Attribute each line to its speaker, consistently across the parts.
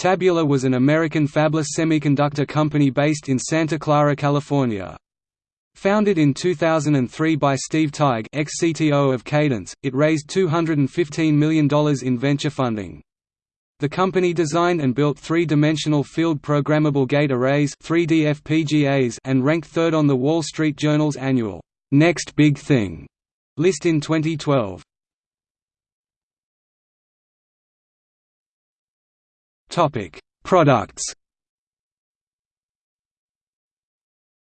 Speaker 1: Tabula was an American fabless semiconductor company based in Santa Clara, California. Founded in 2003 by Steve Teig ex-CTO of Cadence, it raised $215 million in venture funding. The company designed and built three-dimensional field programmable gate arrays 3D FPGAs and ranked third on the Wall Street Journal's annual Next Big Thing list in 2012. Topic: Products.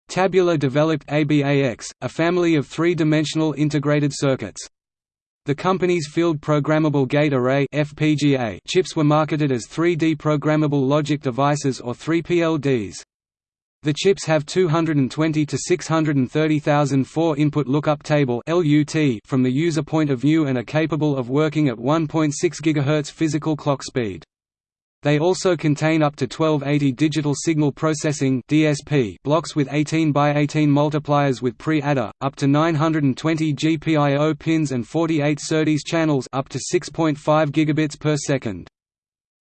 Speaker 1: Tabula developed ABAX, a family of three-dimensional integrated circuits. The company's Field Programmable Gate Array (FPGA) chips were marketed as 3D programmable logic devices or 3PLDs. The chips have 220 to 630,000 four-input lookup table (LUT) from the user point of view and are capable of working at 1.6 GHz physical clock speed. They also contain up to 1280 digital signal processing (DSP) blocks with 18 by 18 multipliers with pre-adder, up to 920 GPIO pins and 48 SerDes channels up to 6.5 gigabits per second.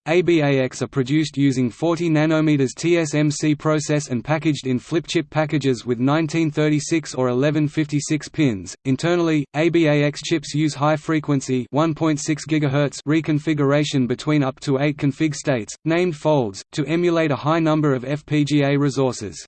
Speaker 1: ABAX are produced using 40 nanometers TSMC process and packaged in flip chip packages with 1936 or 1156 pins. Internally, ABAX chips use high frequency 1.6 GHz reconfiguration between up to 8 config states, named folds, to emulate a high number of FPGA resources.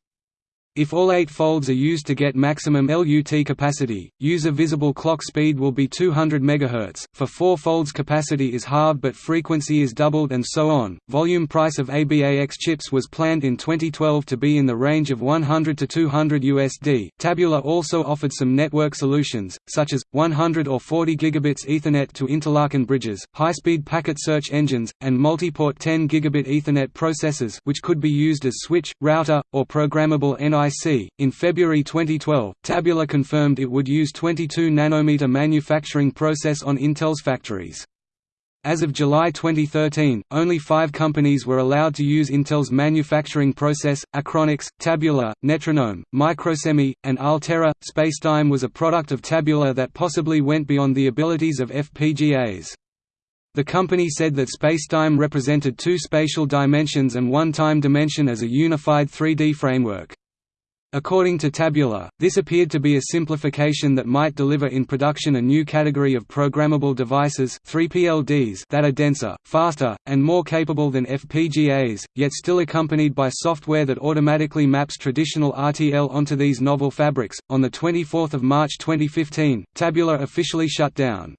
Speaker 1: If all eight folds are used to get maximum LUT capacity, user visible clock speed will be 200 MHz. For four folds capacity is halved but frequency is doubled and so on. Volume price of ABAX chips was planned in 2012 to be in the range of 100 to 200 USD. Tabula also offered some network solutions, such as 100 or 40 gigabits Ethernet to interlaken bridges, high-speed packet search engines, and multi-port 10 gigabit Ethernet processors which could be used as switch, router, or programmable NI in February 2012, Tabula confirmed it would use 22 nanometer manufacturing process on Intel's factories. As of July 2013, only five companies were allowed to use Intel's manufacturing process, Achronix, Tabula, Netronome, Microsemi, and Altera. Spacetime was a product of Tabula that possibly went beyond the abilities of FPGAs. The company said that spacetime represented two spatial dimensions and one time dimension as a unified 3D framework. According to Tabula, this appeared to be a simplification that might deliver in production a new category of programmable devices 3PLDs that are denser, faster, and more capable than FPGAs, yet still accompanied by software that automatically maps traditional RTL onto these novel fabrics. On the 24th of March 2015, Tabula officially shut down.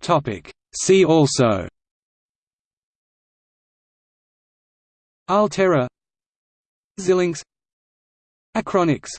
Speaker 1: Topic: See also Altera. Xilinx. Achronix